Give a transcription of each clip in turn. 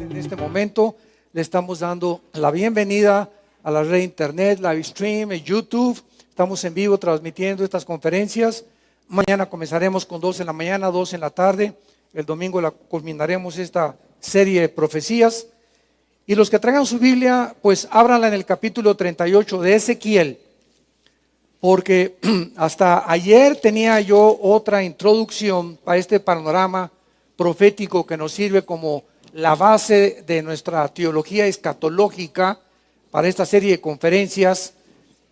En este momento le estamos dando la bienvenida a la red internet, live stream, YouTube. Estamos en vivo transmitiendo estas conferencias. Mañana comenzaremos con dos en la mañana, dos en la tarde. El domingo la culminaremos esta serie de profecías. Y los que traigan su Biblia, pues ábranla en el capítulo 38 de Ezequiel. Porque hasta ayer tenía yo otra introducción para este panorama profético que nos sirve como la base de nuestra teología escatológica para esta serie de conferencias.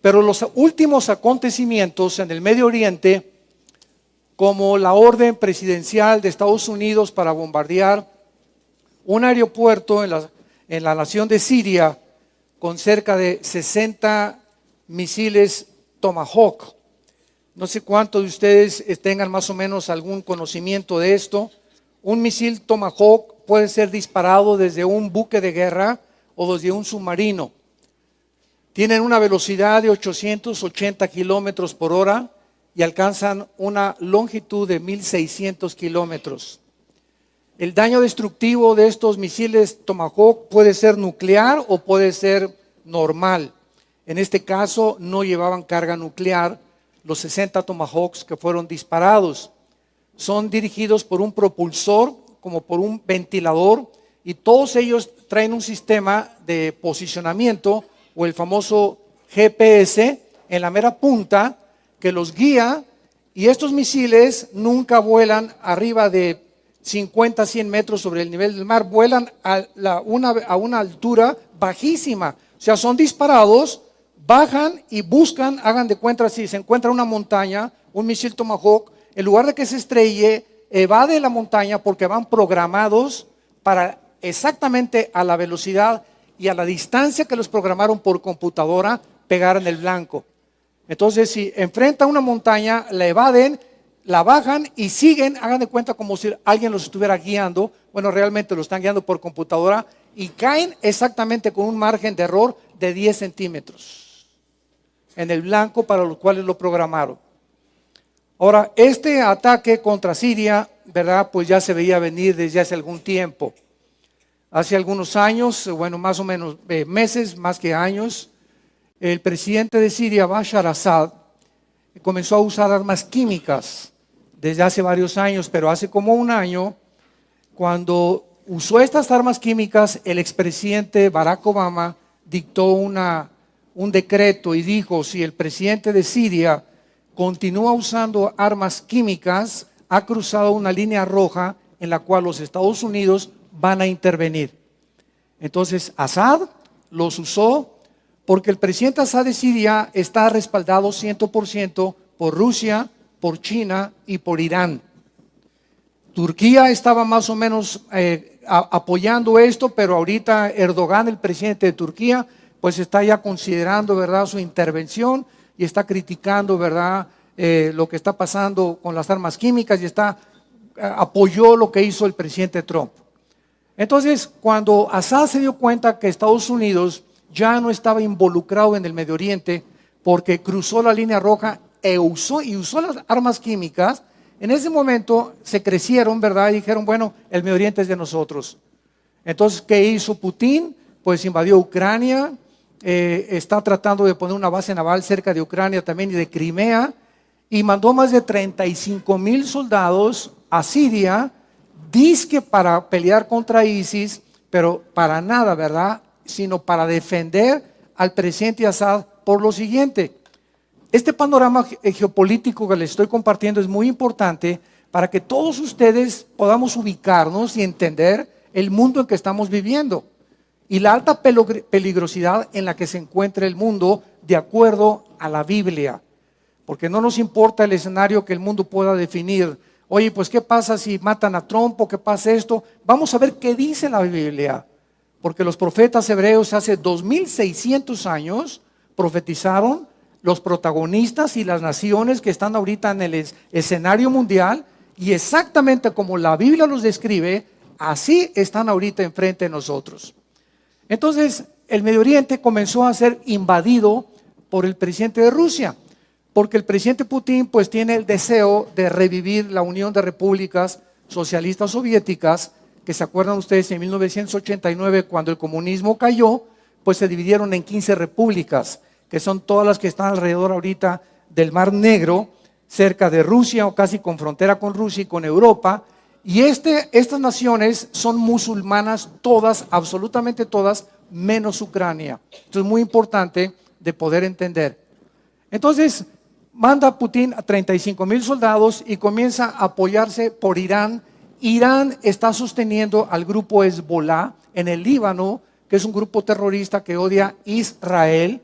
Pero los últimos acontecimientos en el Medio Oriente, como la orden presidencial de Estados Unidos para bombardear un aeropuerto en la, en la nación de Siria con cerca de 60 misiles Tomahawk. No sé cuántos de ustedes tengan más o menos algún conocimiento de esto. Un misil Tomahawk puede ser disparado desde un buque de guerra o desde un submarino. Tienen una velocidad de 880 kilómetros por hora y alcanzan una longitud de 1600 kilómetros. El daño destructivo de estos misiles Tomahawk puede ser nuclear o puede ser normal. En este caso no llevaban carga nuclear los 60 Tomahawks que fueron disparados. Son dirigidos por un propulsor, como por un ventilador, y todos ellos traen un sistema de posicionamiento o el famoso GPS en la mera punta que los guía y estos misiles nunca vuelan arriba de 50, 100 metros sobre el nivel del mar, vuelan a, una, a una altura bajísima. O sea, son disparados, bajan y buscan, hagan de cuenta si se encuentra una montaña, un misil Tomahawk, en lugar de que se estrelle, evade la montaña porque van programados para exactamente a la velocidad y a la distancia que los programaron por computadora pegar en el blanco. Entonces, si enfrenta una montaña, la evaden la bajan y siguen, hagan de cuenta como si alguien los estuviera guiando, bueno, realmente lo están guiando por computadora y caen exactamente con un margen de error de 10 centímetros en el blanco para los cuales lo programaron. Ahora, este ataque contra Siria, ¿verdad? Pues ya se veía venir desde hace algún tiempo. Hace algunos años, bueno, más o menos eh, meses, más que años, el presidente de Siria, Bashar Assad, comenzó a usar armas químicas desde hace varios años, pero hace como un año, cuando usó estas armas químicas, el expresidente Barack Obama dictó una, un decreto y dijo, si el presidente de Siria continúa usando armas químicas, ha cruzado una línea roja en la cual los Estados Unidos van a intervenir. Entonces, Assad los usó porque el presidente Assad de Siria está respaldado 100% por Rusia, por China y por Irán. Turquía estaba más o menos eh, apoyando esto, pero ahorita Erdogan, el presidente de Turquía, pues está ya considerando, ¿verdad?, su intervención y está criticando, ¿verdad?, eh, lo que está pasando con las armas químicas y está, eh, apoyó lo que hizo el presidente Trump. Entonces, cuando Assad se dio cuenta que Estados Unidos ya no estaba involucrado en el Medio Oriente porque cruzó la línea roja e usó, y usó las armas químicas, en ese momento se crecieron, ¿verdad? Y dijeron, bueno, el Medio Oriente es de nosotros. Entonces, ¿qué hizo Putin? Pues invadió Ucrania, eh, está tratando de poner una base naval cerca de Ucrania también y de Crimea, y mandó más de 35 mil soldados a Siria, disque para pelear contra ISIS, pero para nada, ¿verdad? Sino para defender al presidente Assad por lo siguiente. Este panorama eh, geopolítico que les estoy compartiendo es muy importante para que todos ustedes podamos ubicarnos y entender el mundo en que estamos viviendo y la alta peligrosidad en la que se encuentra el mundo de acuerdo a la Biblia. Porque no nos importa el escenario que el mundo pueda definir. Oye, pues ¿qué pasa si matan a Trump o qué pasa esto? Vamos a ver qué dice la Biblia. Porque los profetas hebreos hace 2600 años profetizaron los protagonistas y las naciones que están ahorita en el escenario mundial y exactamente como la Biblia los describe, así están ahorita enfrente de nosotros. Entonces, el Medio Oriente comenzó a ser invadido por el presidente de Rusia, porque el presidente Putin pues tiene el deseo de revivir la Unión de Repúblicas Socialistas Soviéticas que se acuerdan ustedes en 1989 cuando el comunismo cayó, pues se dividieron en 15 repúblicas, que son todas las que están alrededor ahorita del Mar Negro, cerca de Rusia o casi con frontera con Rusia y con Europa. Y este, estas naciones son musulmanas todas, absolutamente todas, menos Ucrania. Esto es muy importante de poder entender. Entonces, manda Putin a 35 mil soldados y comienza a apoyarse por Irán. Irán está sosteniendo al grupo Hezbollah en el Líbano, que es un grupo terrorista que odia Israel,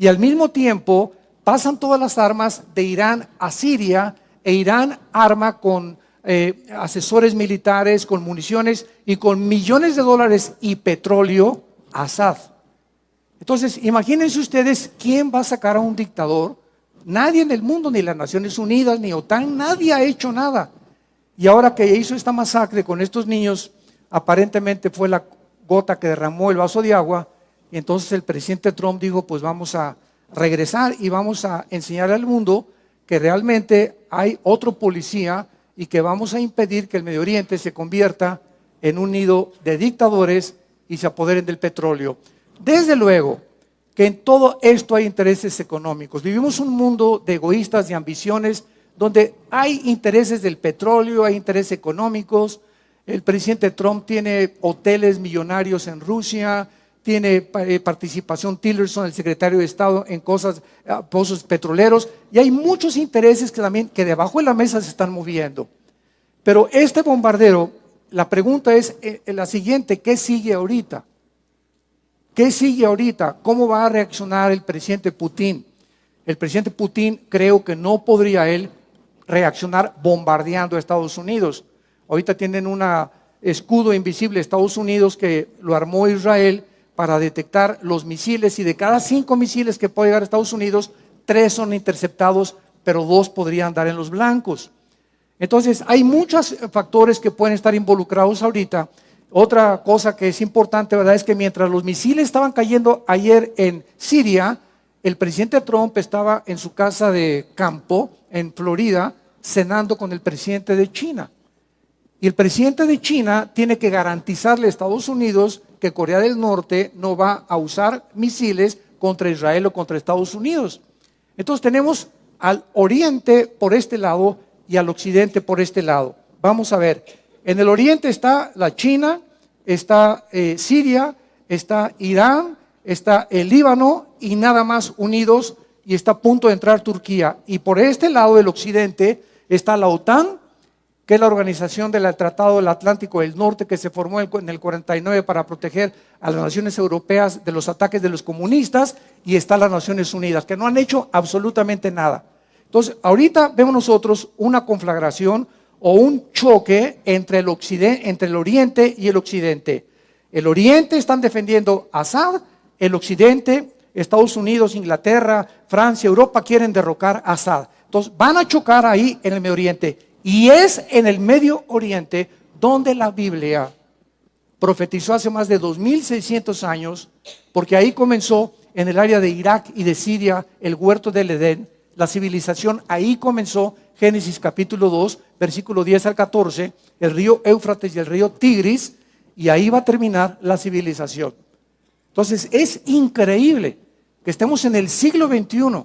y al mismo tiempo pasan todas las armas de Irán a Siria e Irán arma con eh, asesores militares, con municiones y con millones de dólares y petróleo a Assad. Entonces, imagínense ustedes quién va a sacar a un dictador Nadie en el mundo, ni las Naciones Unidas, ni OTAN, nadie ha hecho nada. Y ahora que hizo esta masacre con estos niños, aparentemente fue la gota que derramó el vaso de agua. Y entonces el presidente Trump dijo, pues vamos a regresar y vamos a enseñar al mundo que realmente hay otro policía y que vamos a impedir que el Medio Oriente se convierta en un nido de dictadores y se apoderen del petróleo. Desde luego, que en todo esto hay intereses económicos. Vivimos un mundo de egoístas y ambiciones donde hay intereses del petróleo, hay intereses económicos. El presidente Trump tiene hoteles millonarios en Rusia, tiene eh, participación Tillerson, el secretario de Estado, en cosas, eh, pozos petroleros, y hay muchos intereses que también que debajo de la mesa se están moviendo. Pero este bombardero, la pregunta es eh, la siguiente, ¿qué sigue ahorita? ¿Qué sigue ahorita? ¿Cómo va a reaccionar el presidente Putin? El presidente Putin creo que no podría él reaccionar bombardeando a Estados Unidos. Ahorita tienen un escudo invisible Estados Unidos que lo armó Israel para detectar los misiles y de cada cinco misiles que puede llegar a Estados Unidos, tres son interceptados, pero dos podrían dar en los blancos. Entonces, hay muchos factores que pueden estar involucrados ahorita otra cosa que es importante, ¿verdad? Es que mientras los misiles estaban cayendo ayer en Siria, el presidente Trump estaba en su casa de campo en Florida cenando con el presidente de China. Y el presidente de China tiene que garantizarle a Estados Unidos que Corea del Norte no va a usar misiles contra Israel o contra Estados Unidos. Entonces tenemos al oriente por este lado y al occidente por este lado. Vamos a ver, en el oriente está la China, está eh, Siria, está Irán, está el Líbano y nada más unidos y está a punto de entrar Turquía. Y por este lado del occidente está la OTAN, que es la organización del Tratado del Atlántico del Norte que se formó en el 49 para proteger a las naciones europeas de los ataques de los comunistas, y está las Naciones Unidas, que no han hecho absolutamente nada. Entonces, ahorita vemos nosotros una conflagración, o un choque entre el, occidente, entre el oriente y el occidente. El oriente están defendiendo Assad, el occidente, Estados Unidos, Inglaterra, Francia, Europa quieren derrocar a Assad. Entonces van a chocar ahí en el Medio Oriente. Y es en el Medio Oriente donde la Biblia profetizó hace más de 2600 años, porque ahí comenzó en el área de Irak y de Siria el huerto del Edén. La civilización ahí comenzó Génesis capítulo 2, versículo 10 al 14, el río Éufrates y el río Tigris, y ahí va a terminar la civilización. Entonces es increíble que estemos en el siglo XXI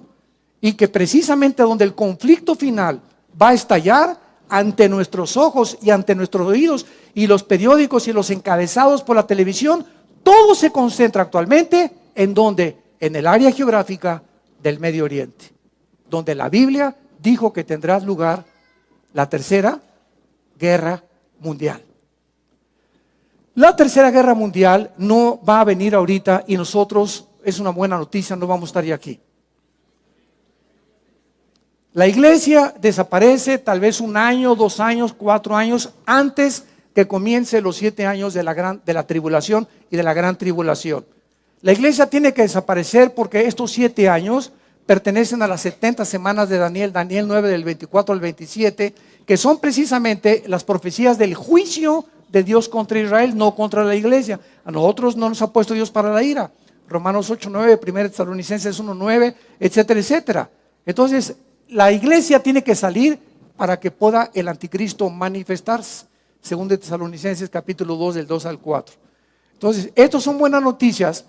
y que precisamente donde el conflicto final va a estallar ante nuestros ojos y ante nuestros oídos y los periódicos y los encabezados por la televisión, todo se concentra actualmente en donde, en el área geográfica del Medio Oriente, donde la Biblia dijo que tendrá lugar la tercera guerra mundial. La tercera guerra mundial no va a venir ahorita y nosotros, es una buena noticia, no vamos a estar ya aquí. La iglesia desaparece tal vez un año, dos años, cuatro años antes que comience los siete años de la, gran, de la tribulación y de la gran tribulación. La iglesia tiene que desaparecer porque estos siete años pertenecen a las 70 semanas de Daniel, Daniel 9 del 24 al 27, que son precisamente las profecías del juicio de Dios contra Israel, no contra la iglesia. A nosotros no nos ha puesto Dios para la ira. Romanos 8, 9, 1 Tesalonicenses 1, 9, etcétera, etcétera. Entonces, la iglesia tiene que salir para que pueda el anticristo manifestarse. según de Tesalonicenses capítulo 2 del 2 al 4. Entonces, estas son buenas noticias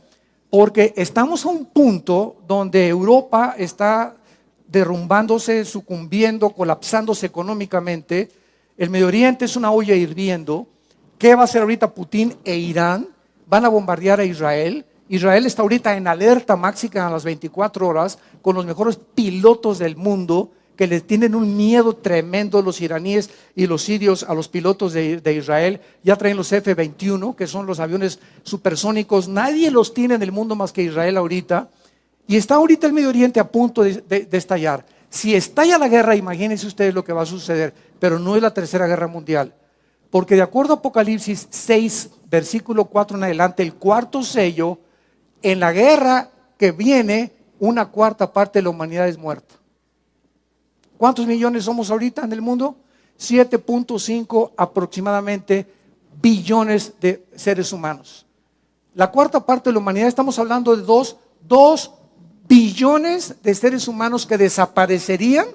porque estamos a un punto donde Europa está derrumbándose, sucumbiendo, colapsándose económicamente. El Medio Oriente es una olla hirviendo. ¿Qué va a hacer ahorita Putin e Irán? Van a bombardear a Israel. Israel está ahorita en alerta máxima a las 24 horas con los mejores pilotos del mundo que les tienen un miedo tremendo los iraníes y los sirios a los pilotos de, Israel. Ya traen los F-21, que son los aviones supersónicos. Nadie los tiene en el mundo más que Israel ahorita. Y está ahorita el Medio Oriente a punto de, de estallar. Si estalla la guerra, imagínense ustedes lo que va a suceder. Pero no es la tercera guerra mundial. Porque de acuerdo a Apocalipsis 6, versículo 4 en adelante, el cuarto sello, en la guerra que viene, una cuarta parte de la humanidad es muerta. ¿Cuántos millones somos ahorita en el mundo? 7.5 aproximadamente billones de seres humanos. La cuarta parte de la humanidad, estamos hablando de dos, dos billones de seres humanos que desaparecerían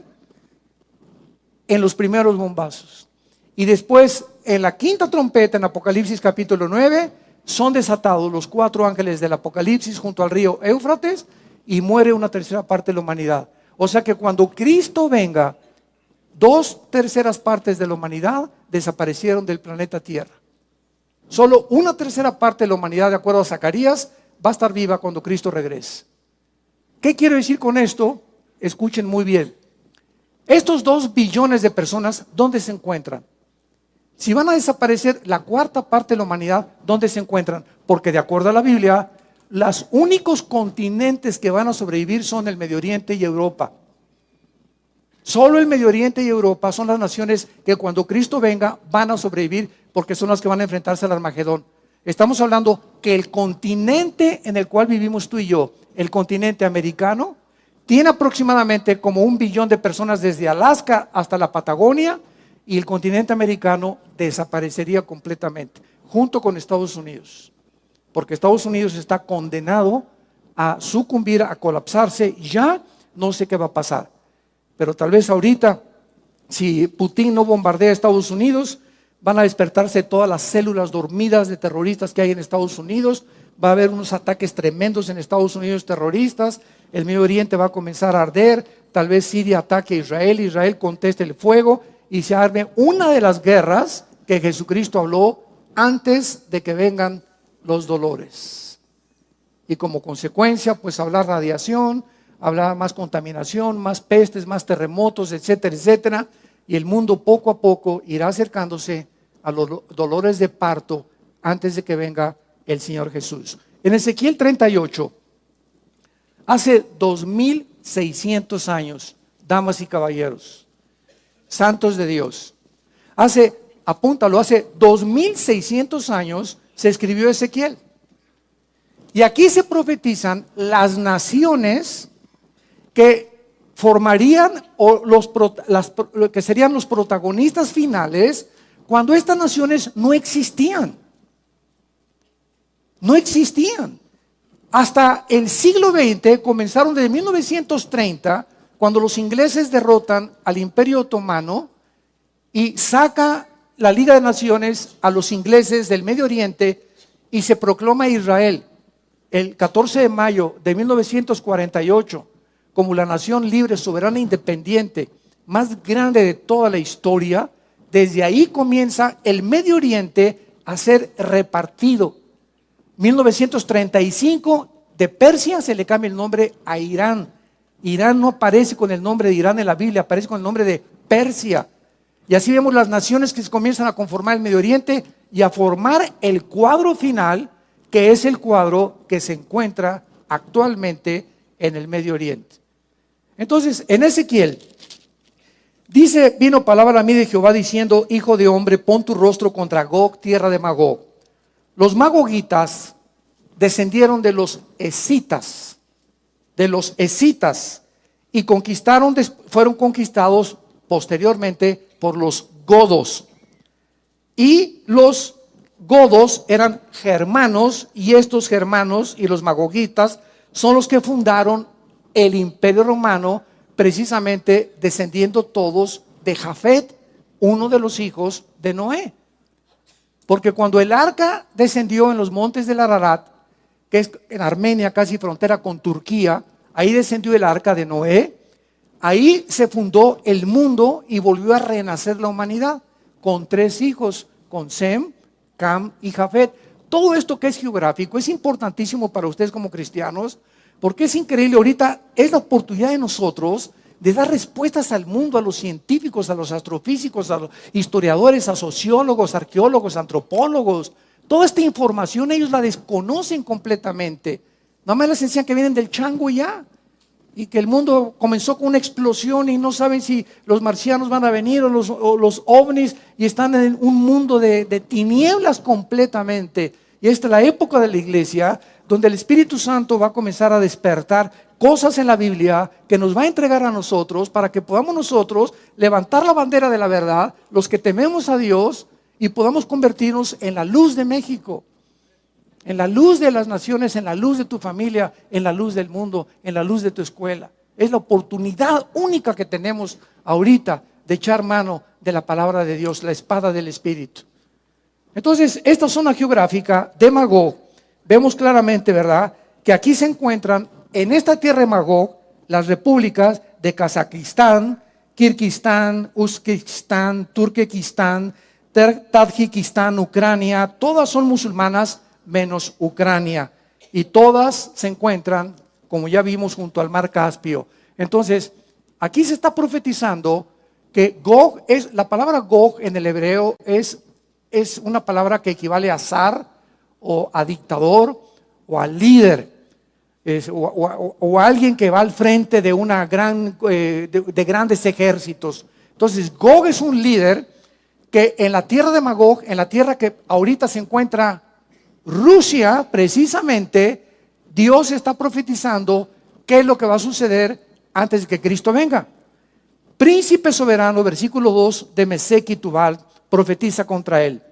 en los primeros bombazos. Y después, en la quinta trompeta, en Apocalipsis capítulo 9, son desatados los cuatro ángeles del Apocalipsis junto al río Éufrates y muere una tercera parte de la humanidad. O sea que cuando Cristo venga, dos terceras partes de la humanidad desaparecieron del planeta Tierra. Solo una tercera parte de la humanidad, de acuerdo a Zacarías, va a estar viva cuando Cristo regrese. ¿Qué quiero decir con esto? Escuchen muy bien. Estos dos billones de personas, ¿dónde se encuentran? Si van a desaparecer la cuarta parte de la humanidad, ¿dónde se encuentran? Porque de acuerdo a la Biblia, los únicos continentes que van a sobrevivir son el Medio Oriente y Europa. Solo el Medio Oriente y Europa son las naciones que cuando Cristo venga van a sobrevivir porque son las que van a enfrentarse al Armagedón. Estamos hablando que el continente en el cual vivimos tú y yo, el continente americano, tiene aproximadamente como un billón de personas desde Alaska hasta la Patagonia y el continente americano desaparecería completamente, junto con Estados Unidos porque Estados Unidos está condenado a sucumbir, a colapsarse. Ya no sé qué va a pasar. Pero tal vez ahorita, si Putin no bombardea a Estados Unidos, van a despertarse todas las células dormidas de terroristas que hay en Estados Unidos. Va a haber unos ataques tremendos en Estados Unidos terroristas. El Medio Oriente va a comenzar a arder. Tal vez Siria ataque a Israel. Israel conteste el fuego y se arme una de las guerras que Jesucristo habló antes de que vengan los dolores. Y como consecuencia, pues hablar radiación, hablar más contaminación, más pestes, más terremotos, etcétera, etcétera. Y el mundo poco a poco irá acercándose a los dolores de parto antes de que venga el Señor Jesús. En Ezequiel 38, hace 2600 años, damas y caballeros, santos de Dios, hace, apúntalo, hace 2600 años, se escribió Ezequiel. Y aquí se profetizan las naciones que formarían o los que serían los protagonistas finales cuando estas naciones no existían. No existían. Hasta el siglo XX comenzaron desde 1930 cuando los ingleses derrotan al Imperio Otomano y saca la Liga de Naciones a los ingleses del Medio Oriente y se proclama Israel el 14 de mayo de 1948 como la nación libre, soberana e independiente más grande de toda la historia, desde ahí comienza el Medio Oriente a ser repartido. 1935 de Persia se le cambia el nombre a Irán. Irán no aparece con el nombre de Irán en la Biblia, aparece con el nombre de Persia. Y así vemos las naciones que se comienzan a conformar el Medio Oriente y a formar el cuadro final, que es el cuadro que se encuentra actualmente en el Medio Oriente. Entonces, en Ezequiel, dice, vino palabra a mí de Jehová diciendo, hijo de hombre, pon tu rostro contra Gog, tierra de Magog. Los magogitas descendieron de los escitas, de los escitas, y conquistaron, fueron conquistados posteriormente por los godos. Y los godos eran germanos y estos germanos y los magogitas son los que fundaron el imperio romano precisamente descendiendo todos de Jafet, uno de los hijos de Noé. Porque cuando el arca descendió en los montes del Ararat, que es en Armenia, casi frontera con Turquía, ahí descendió el arca de Noé, ahí se fundó el mundo y volvió a renacer la humanidad con tres hijos, con Sem, Cam y Jafet. Todo esto que es geográfico es importantísimo para ustedes como cristianos, porque es increíble, ahorita es la oportunidad de nosotros de dar respuestas al mundo, a los científicos, a los astrofísicos, a los historiadores, a sociólogos, arqueólogos, antropólogos. Toda esta información ellos la desconocen completamente. Nada más les enseñan que vienen del chango ya. Y que el mundo comenzó con una explosión y no saben si los marcianos van a venir o los, los ovnis y están en un mundo de, de tinieblas completamente. Y esta es la época de la iglesia donde el Espíritu Santo va a comenzar a despertar cosas en la Biblia que nos va a entregar a nosotros para que podamos nosotros levantar la bandera de la verdad, los que tememos a Dios, y podamos convertirnos en la luz de México, en la luz de las naciones, en la luz de tu familia, en la luz del mundo, en la luz de tu escuela. Es la oportunidad única que tenemos ahorita de echar mano de la palabra de Dios, la espada del Espíritu. Entonces, esta zona geográfica de Magog, vemos claramente, ¿verdad?, que aquí se encuentran en esta tierra de Magog, las repúblicas de Kazajistán, Kirguistán, Uzbekistán, Turquestán, Tadjikistán, Ucrania, todas son musulmanas menos Ucrania. Y todas se encuentran, como ya vimos, junto al mar Caspio. Entonces, aquí se está profetizando que Gog es, la palabra Gog en el hebreo es, es una palabra que equivale a zar o a dictador o a líder o, alguien que va al frente de, una gran, eh, de, grandes ejércitos. Entonces, Gog es un líder que en la tierra de Magog, en la tierra que ahorita se encuentra Rusia, precisamente, Dios está profetizando qué es lo que va a suceder antes de que Cristo venga. Príncipe soberano, versículo 2 de Mesec y Tubal, profetiza contra él.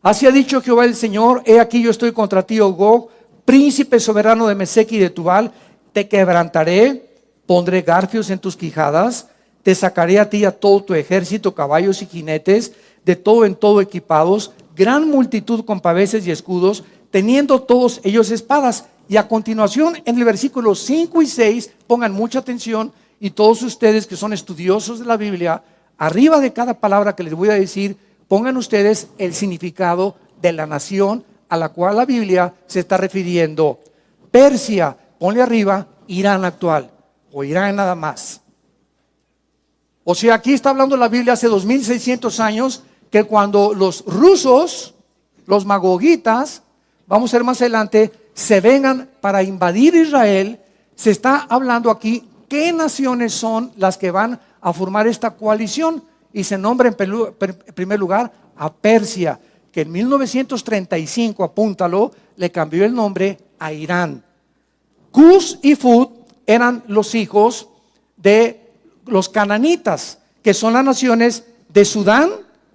Así ha dicho Jehová el Señor, he aquí yo estoy contra ti, oh Gog, príncipe soberano de Mesec y de Tubal, te quebrantaré, pondré garfios en tus quijadas, te sacaré a ti a todo tu ejército, caballos y jinetes, de todo en todo equipados, gran multitud con paveses y escudos, teniendo todos ellos espadas. Y a continuación, en el versículo 5 y 6, pongan mucha atención, y todos ustedes que son estudiosos de la Biblia, arriba de cada palabra que les voy a decir, pongan ustedes el significado de la nación a la cual la Biblia se está refiriendo. Persia, ponle arriba, Irán actual, o Irán nada más. O sea, aquí está hablando la Biblia hace 2600 años, que cuando los rusos, los magogitas, vamos a ver más adelante, se vengan para invadir Israel, se está hablando aquí qué naciones son las que van a formar esta coalición y se nombra en primer lugar a Persia que en 1935, apúntalo, le cambió el nombre a Irán. Cus y Fud eran los hijos de los cananitas, que son las naciones de Sudán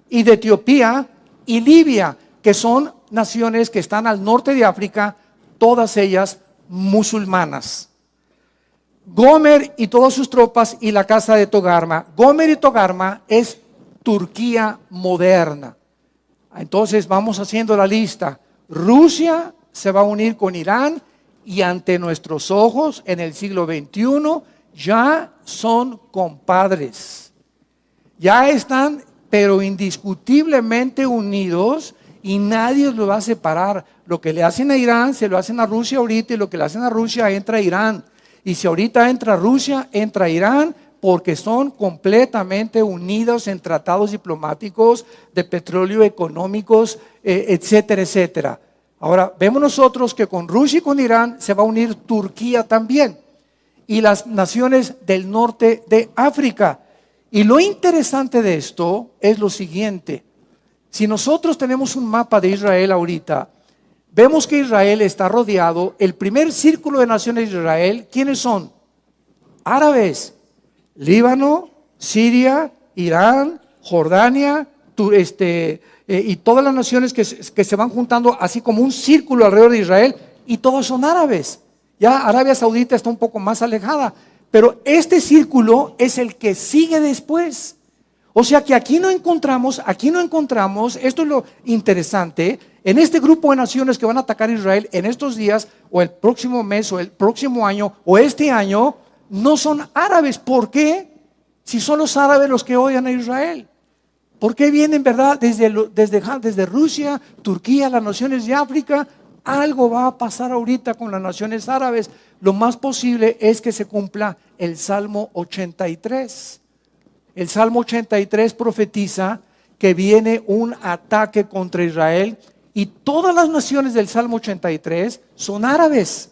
y de Etiopía y Libia, que son naciones que están al norte de África, todas ellas musulmanas. Gomer y todas sus tropas y la casa de Togarma. Gomer y Togarma es Turquía moderna. Entonces vamos haciendo la lista. Rusia se va a unir con Irán y ante nuestros ojos en el siglo XXI ya son compadres. Ya están, pero indiscutiblemente unidos y nadie los va a separar. Lo que le hacen a Irán se lo hacen a Rusia ahorita y lo que le hacen a Rusia entra a Irán. Y si ahorita entra Rusia, entra Irán, porque son completamente unidos en tratados diplomáticos de petróleo económicos, eh, etcétera, etcétera. Ahora, vemos nosotros que con Rusia y con Irán se va a unir Turquía también y las naciones del norte de África. Y lo interesante de esto es lo siguiente. Si nosotros tenemos un mapa de Israel ahorita, vemos que Israel está rodeado, el primer círculo de naciones de Israel, ¿quiénes son? Árabes. Líbano, Siria, Irán, Jordania, este, eh, y todas las naciones que, que se van juntando así como un círculo alrededor de Israel, y todos son árabes. Ya Arabia Saudita está un poco más alejada, pero este círculo es el que sigue después. O sea que aquí no encontramos, aquí no encontramos, esto es lo interesante, en este grupo de naciones que van a atacar a Israel en estos días, o el próximo mes, o el próximo año, o este año, no son árabes. ¿Por qué? Si son los árabes los que odian a Israel. ¿Por qué vienen, verdad, desde, desde, desde Rusia, Turquía, las naciones de África? Algo va a pasar ahorita con las naciones árabes. Lo más posible es que se cumpla el Salmo 83. El Salmo 83 profetiza que viene un ataque contra Israel y todas las naciones del Salmo 83 son árabes.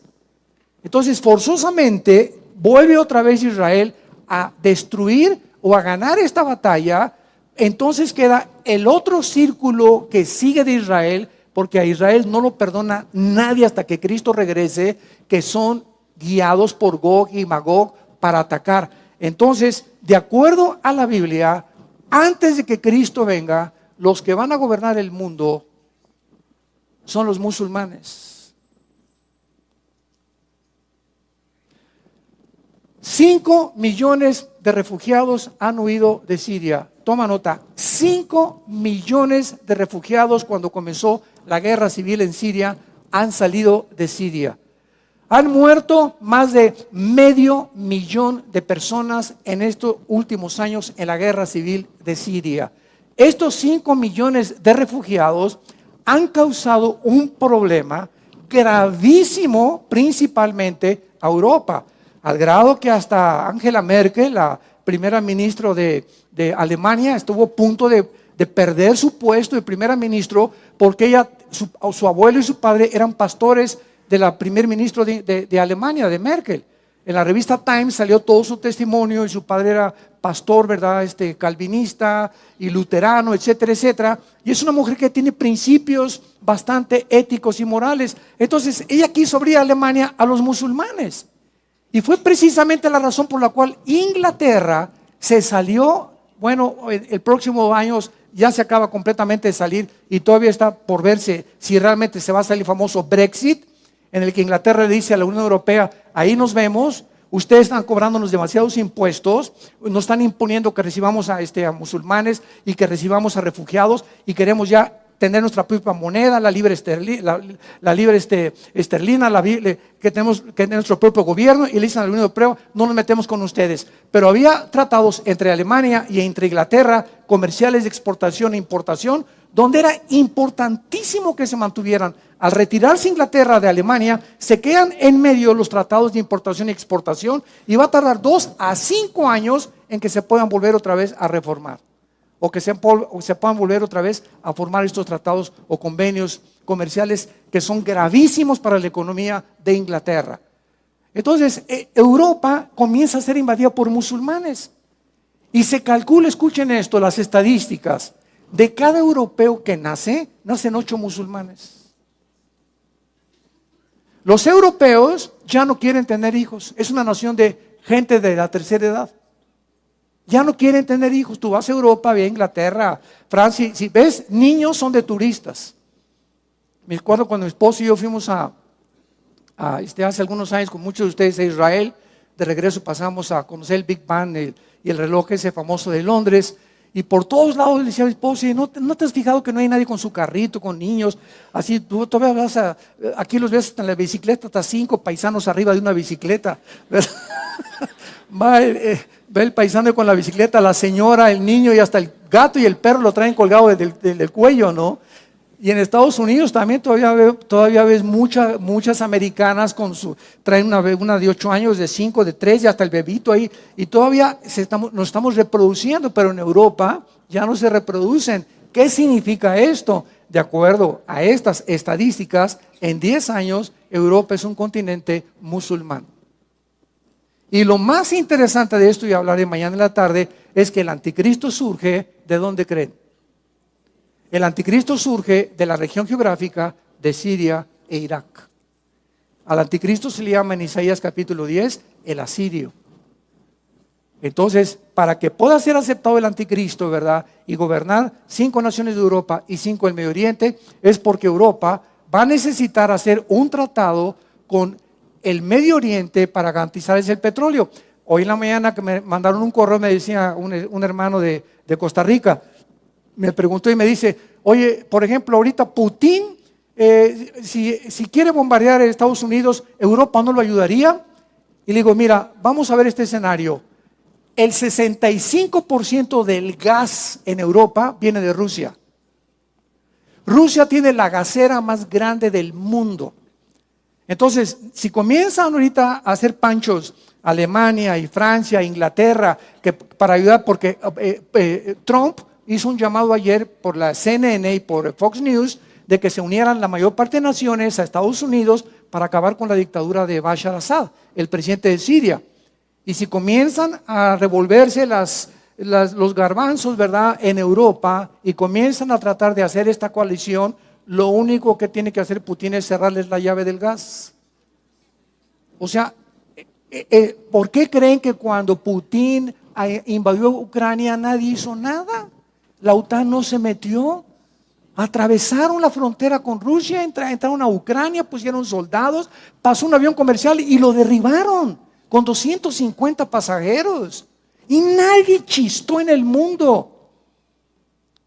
Entonces, forzosamente, vuelve otra vez Israel a destruir o a ganar esta batalla. Entonces queda el otro círculo que sigue de Israel, porque a Israel no lo perdona nadie hasta que Cristo regrese, que son guiados por Gog y Magog para atacar. Entonces, de acuerdo a la Biblia, antes de que Cristo venga, los que van a gobernar el mundo son los musulmanes. Cinco millones de refugiados han huido de Siria. Toma nota, cinco millones de refugiados cuando comenzó la guerra civil en Siria han salido de Siria. Han muerto más de medio millón de personas en estos últimos años en la guerra civil de Siria. Estos cinco millones de refugiados han causado un problema gravísimo principalmente a Europa, al grado que hasta Angela Merkel, la primera ministra de, Alemania, estuvo a punto de, perder su puesto de primera ministro porque ella, su abuelo y su padre eran pastores de la primer ministro de, Alemania, de Merkel. En la revista Times salió todo su testimonio y su padre era pastor, ¿verdad? Este, calvinista y luterano, etcétera, etcétera. Y es una mujer que tiene principios bastante éticos y morales. Entonces, ella quiso abrir Alemania a los musulmanes. Y fue precisamente la razón por la cual Inglaterra se salió, bueno, el próximo año ya se acaba completamente de salir y todavía está por verse si realmente se va a salir el famoso Brexit en el que Inglaterra le dice a la Unión Europea, ahí nos vemos, ustedes están cobrándonos demasiados impuestos, nos están imponiendo que recibamos a, este, a musulmanes y que recibamos a refugiados y queremos ya tener nuestra propia moneda, la libre, esterlina, este, esterlina, la, que tenemos que tener nuestro propio gobierno y le dicen a la Unión Europea, no nos metemos con ustedes. Pero había tratados entre Alemania y entre Inglaterra, comerciales de exportación e importación, donde era importantísimo que se mantuvieran. Al retirarse Inglaterra de Alemania, se quedan en medio los tratados de importación y exportación y va a tardar dos a cinco años en que se puedan volver otra vez a reformar o que se, puedan volver otra vez a formar estos tratados o convenios comerciales que son gravísimos para la economía de Inglaterra. Entonces, e, Europa comienza a ser invadida por musulmanes. Y se calcula, escuchen esto, las estadísticas, de cada europeo que nace, nacen ocho musulmanes. Los europeos ya no quieren tener hijos. Es una nación de gente de la tercera edad. Ya no quieren tener hijos. Tú vas a Europa, a Inglaterra, Francia. Si ves, niños son de turistas. Me acuerdo cuando mi esposo y yo fuimos a, este, hace algunos años con muchos de ustedes a Israel. De regreso pasamos a conocer el Big Bang y el reloj ese famoso de Londres. Y por todos lados le decía a mi esposa, ¿no, ¿no te has fijado que no hay nadie con su carrito, con niños? Así, tú todavía vas a, aquí los ves en la bicicleta, hasta cinco paisanos arriba de una bicicleta. Va, eh, ve el paisano con la bicicleta, la señora, el niño y hasta el gato y el perro lo traen colgado del cuello, ¿no? Y en Estados Unidos también todavía, todavía ves muchas americanas con su, traen una, de 8 años, de 5, de 3 y hasta el bebito ahí. Y todavía nos estamos reproduciendo, pero en Europa ya no se reproducen. ¿Qué significa esto? De acuerdo a estas estadísticas, en 10 años Europa es un continente musulmán. Y lo más interesante de esto, y hablaré mañana en la tarde, es que el anticristo surge de dónde creen el anticristo surge de la región geográfica de Siria e Irak. Al anticristo se le llama en Isaías capítulo 10 el asirio. Entonces, para que pueda ser aceptado el anticristo, ¿verdad? Y gobernar cinco naciones de Europa y cinco del Medio Oriente, es porque Europa va a necesitar hacer un tratado con el Medio Oriente para garantizarles el petróleo. Hoy en la mañana que me mandaron un correo, me decía un, hermano de, Costa Rica, me preguntó y me dice, oye, por ejemplo, ahorita Putin, eh, si, si quiere bombardear Estados Unidos, ¿Europa no lo ayudaría? Y le digo, mira, vamos a ver este escenario. El 65% del gas en Europa viene de Rusia. Rusia tiene la gasera más grande del mundo. Entonces, si comienzan ahorita a hacer panchos Alemania y Francia, Inglaterra, que para ayudar, porque eh, eh, Trump hizo un llamado ayer por la CNN y por Fox News de que se unieran la mayor parte de naciones a Estados Unidos para acabar con la dictadura de Bashar Assad, el presidente de Siria. Y si comienzan a revolverse los garbanzos, ¿verdad?, en Europa y comienzan a tratar de hacer esta coalición, lo único que tiene que hacer Putin es cerrarles la llave del gas. O sea, eh, eh, ¿por qué creen que cuando Putin invadió Ucrania nadie hizo nada? La OTAN no se metió. Atravesaron la frontera con Rusia, entraron a Ucrania, pusieron soldados, pasó un avión comercial y lo derribaron con 250 pasajeros. Y nadie chistó en el mundo.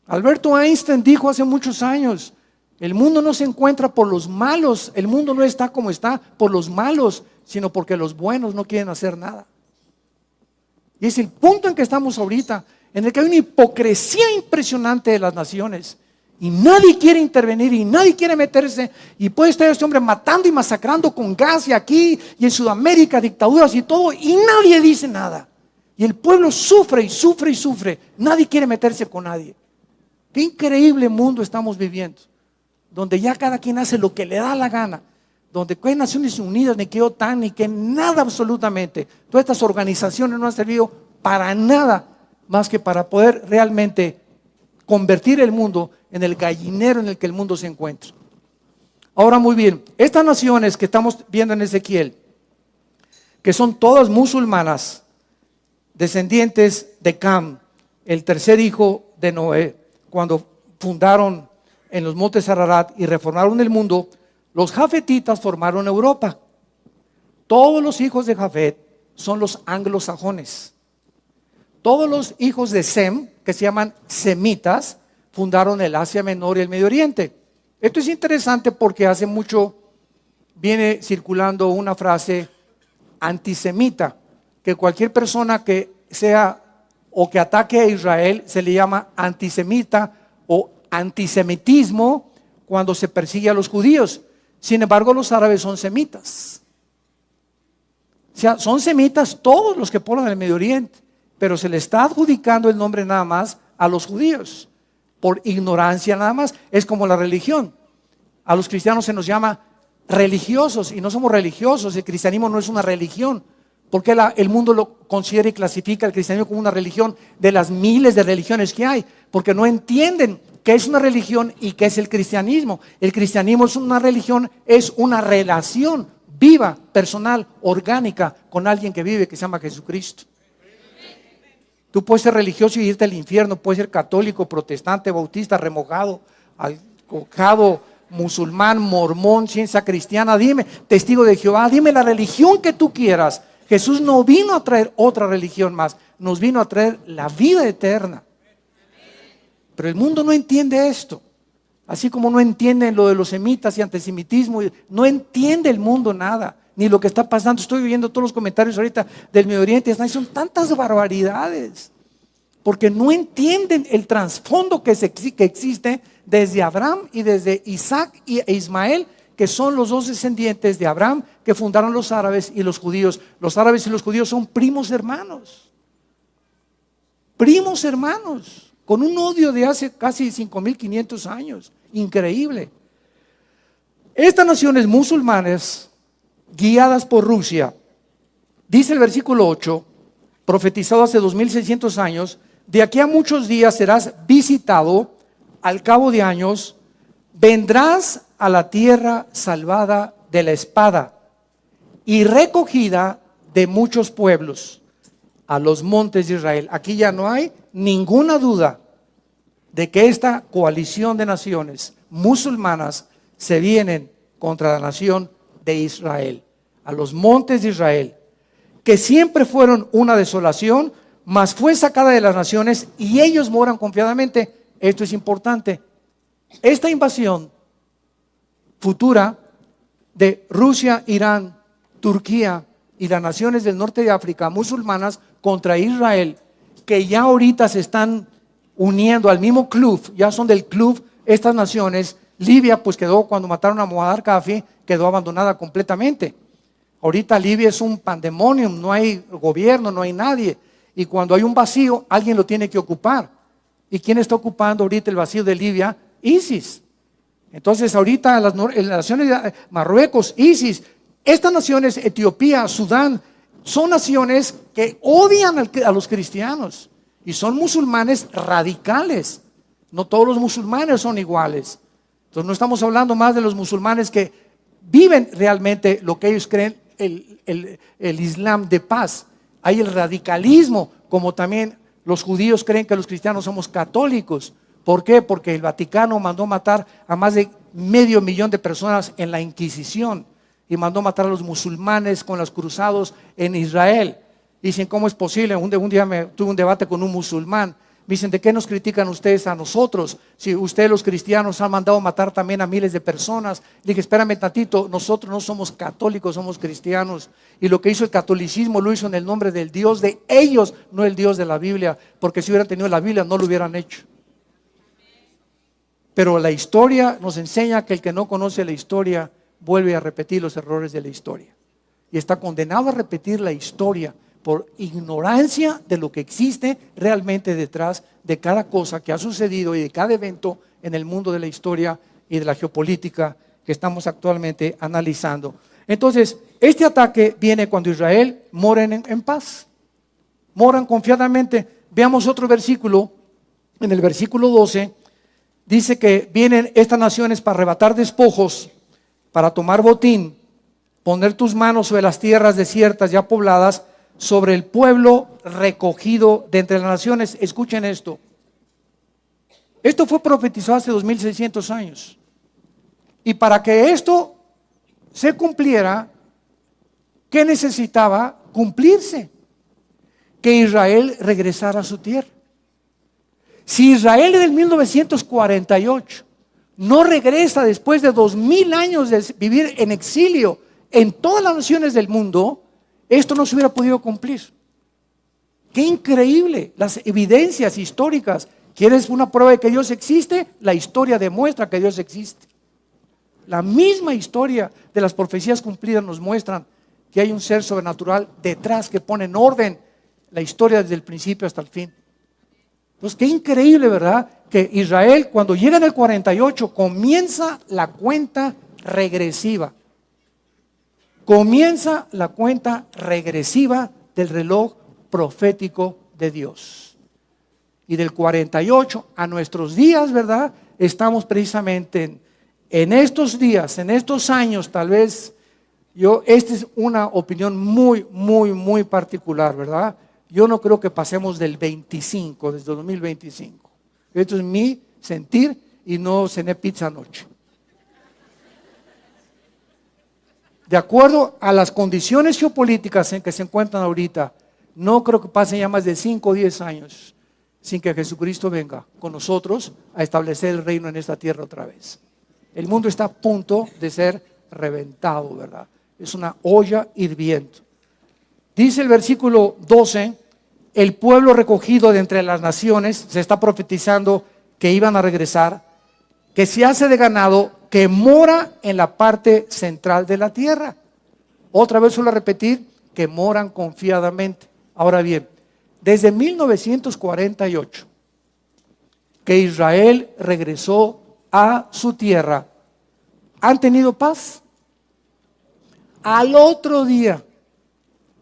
Alberto Einstein dijo hace muchos años, el mundo no se encuentra por los malos, el mundo no está como está por los malos, sino porque los buenos no quieren hacer nada. Y es el punto en que estamos ahorita, en el que hay una hipocresía impresionante de las naciones. Y nadie quiere intervenir y nadie quiere meterse. Y puede estar este hombre matando y masacrando con gas y aquí y en Sudamérica, dictaduras y todo, y nadie dice nada. Y el pueblo sufre y sufre y sufre. Nadie quiere meterse con nadie. Qué increíble mundo estamos viviendo, donde ya cada quien hace lo que le da la gana donde que Naciones Unidas, ni que OTAN, ni que nada absolutamente. Todas estas organizaciones no han servido para nada más que para poder realmente convertir el mundo en el gallinero en el que el mundo se encuentra. Ahora muy bien, estas naciones que estamos viendo en Ezequiel, que son todas musulmanas, descendientes de Cam, el tercer hijo de Noé, cuando fundaron en los montes Ararat y reformaron el mundo, los jafetitas formaron Europa. Todos los hijos de Jafet son los anglosajones. Todos los hijos de Sem, que se llaman semitas, fundaron el Asia Menor y el Medio Oriente. Esto es interesante porque hace mucho viene circulando una frase antisemita, que cualquier persona que sea o que ataque a Israel se le llama antisemita o antisemitismo cuando se persigue a los judíos. Sin embargo, los árabes son semitas. O sea, son semitas todos los que poblan el Medio Oriente, pero se le está adjudicando el nombre nada más a los judíos, por ignorancia nada más. Es como la religión. A los cristianos se nos llama religiosos y no somos religiosos. El cristianismo no es una religión. Porque el mundo lo considera y clasifica el cristianismo como una religión de las miles de religiones que hay? Porque no entienden ¿Qué es una religión y qué es el cristianismo? El cristianismo es una religión, es una relación viva, personal, orgánica con alguien que vive, que se llama Jesucristo. Tú puedes ser religioso y irte al infierno, puedes ser católico, protestante, bautista, remojado, alcojado, musulmán, mormón, ciencia cristiana, dime, testigo de Jehová, dime la religión que tú quieras. Jesús no vino a traer otra religión más, nos vino a traer la vida eterna. Pero el mundo no entiende esto. Así como no entiende lo de los semitas y antisemitismo, no entiende el mundo nada, ni lo que está pasando. Estoy viendo todos los comentarios ahorita del Medio Oriente, son tantas barbaridades, porque no entienden el trasfondo que, que existe desde Abraham y desde Isaac e Ismael, que son los dos descendientes de Abraham que fundaron los árabes y los judíos. Los árabes y los judíos son primos hermanos. Primos hermanos con un odio de hace casi 5.500 años. Increíble. Estas naciones musulmanas, guiadas por Rusia, dice el versículo 8, profetizado hace 2.600 años, de aquí a muchos días serás visitado, al cabo de años, vendrás a la tierra salvada de la espada y recogida de muchos pueblos a los montes de Israel. Aquí ya no hay ninguna duda de que esta coalición de naciones musulmanas se vienen contra la nación de Israel, a los montes de Israel. que siempre fueron una desolación, mas fue sacada de las naciones y ellos moran confiadamente. Esto es importante. Esta invasión futura de Rusia, Irán, Turquía y las naciones del norte de África musulmanas contra Israel, que ya ahorita se están uniendo al mismo club, ya son del club estas naciones. Libia pues quedó cuando mataron a Muammar Gaddafi, quedó abandonada completamente. Ahorita Libia es un pandemonium, no hay gobierno, no hay nadie. Y cuando hay un vacío, alguien lo tiene que ocupar. ¿Y quién está ocupando ahorita el vacío de Libia? ISIS. Entonces ahorita las, naciones de Marruecos, ISIS, estas naciones, Etiopía, Sudán, son naciones que odian a los cristianos y son musulmanes radicales. No todos los musulmanes son iguales. Entonces no estamos hablando más de los musulmanes que viven realmente lo que ellos creen, el, Islam de paz. Hay el radicalismo, como también los judíos creen que los cristianos somos católicos. ¿Por qué? Porque el Vaticano mandó matar a más de medio millón de personas en la Inquisición y mandó matar a los musulmanes con los cruzados en Israel. Dicen, ¿cómo es posible? Un, día me, tuve un debate con un musulmán. Me dicen, ¿de qué nos critican ustedes a nosotros? Si ustedes los cristianos han mandado matar también a miles de personas. Le dije, espérame tantito, nosotros no somos católicos, somos cristianos. Y lo que hizo el catolicismo lo hizo en el nombre del Dios de ellos, no el Dios de la Biblia. Porque si hubieran tenido la Biblia no lo hubieran hecho. Pero la historia nos enseña que el que no conoce la historia vuelve a repetir los errores de la historia. Y está condenado a repetir la historia por ignorancia de lo que existe realmente detrás de cada cosa que ha sucedido y de cada evento en el mundo de la historia y de la geopolítica que estamos actualmente analizando. Entonces, este ataque viene cuando Israel mora en, en paz, moran confiadamente. Veamos otro versículo, en el versículo 12, dice que vienen estas naciones para arrebatar despojos, para tomar botín, poner tus manos sobre las tierras desiertas ya pobladas, sobre el pueblo recogido de entre las naciones. Escuchen esto. Esto fue profetizado hace 2600 años. Y para que esto se cumpliera, ¿qué necesitaba cumplirse? Que Israel regresara a su tierra. Si Israel el 1948 no regresa después de dos mil años de vivir en exilio en todas las naciones del mundo, esto no se hubiera podido cumplir. Qué increíble, las evidencias históricas. ¿Quieres una prueba de que Dios existe? La historia demuestra que Dios existe. La misma historia de las profecías cumplidas nos muestran que hay un ser sobrenatural detrás que pone en orden la historia desde el principio hasta el fin. Pues qué increíble, ¿verdad? Que Israel cuando llega en el 48 comienza la cuenta regresiva. Comienza la cuenta regresiva del reloj profético de Dios. Y del 48 a nuestros días, ¿verdad? Estamos precisamente en, en estos días, en estos años, tal vez, yo, esta es una opinión muy, muy, muy particular, ¿verdad? Yo no creo que pasemos del 25, desde 2025. Esto es mi sentir y no cené pizza anoche. De acuerdo a las condiciones geopolíticas en que se encuentran ahorita, no creo que pasen ya más de 5 o 10 años sin que Jesucristo venga con nosotros a establecer el reino en esta tierra otra vez. El mundo está a punto de ser reventado, ¿verdad? Es una olla hirviendo. Dice el versículo 12, el pueblo recogido de entre las naciones, se está profetizando que iban a regresar, que se hace de ganado, que mora en la parte central de la tierra. Otra vez suelo repetir, que moran confiadamente. Ahora bien, desde 1948, que Israel regresó a su tierra, ¿han tenido paz? Al otro día,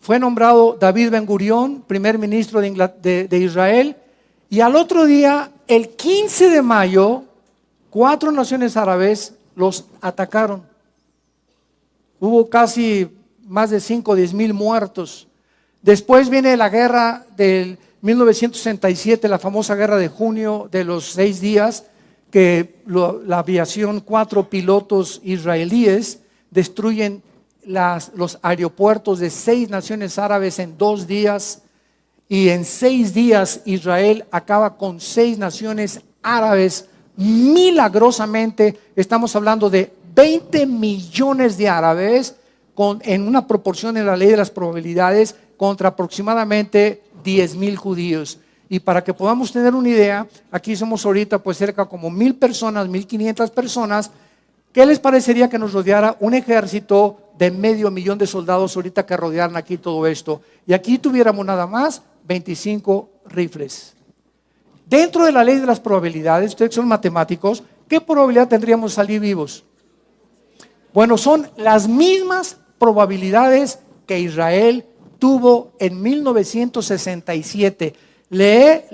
fue nombrado David Ben Gurión, primer ministro de, Israel, y al otro día, el 15 de mayo, cuatro naciones árabes los atacaron. Hubo casi más de 5 o 10 mil muertos. Después viene la guerra del 1967, la famosa guerra de junio de los seis días, que la aviación, cuatro pilotos israelíes destruyen los aeropuertos de seis naciones árabes en dos días y en seis días Israel acaba con seis naciones árabes milagrosamente. Estamos hablando de 20 millones de árabes con, en una proporción en la ley de las probabilidades contra aproximadamente 10 mil judíos. Y para que podamos tener una idea, aquí somos ahorita pues cerca como mil personas, mil quinientas personas. ¿Qué les parecería que nos rodeara un ejército de medio millón de soldados ahorita que rodearan aquí todo esto? Y aquí tuviéramos nada más 25 rifles. Dentro de la ley de las probabilidades, ustedes son matemáticos, ¿qué probabilidad tendríamos de salir vivos? Bueno, son las mismas probabilidades que Israel tuvo en 1967. Lee eh,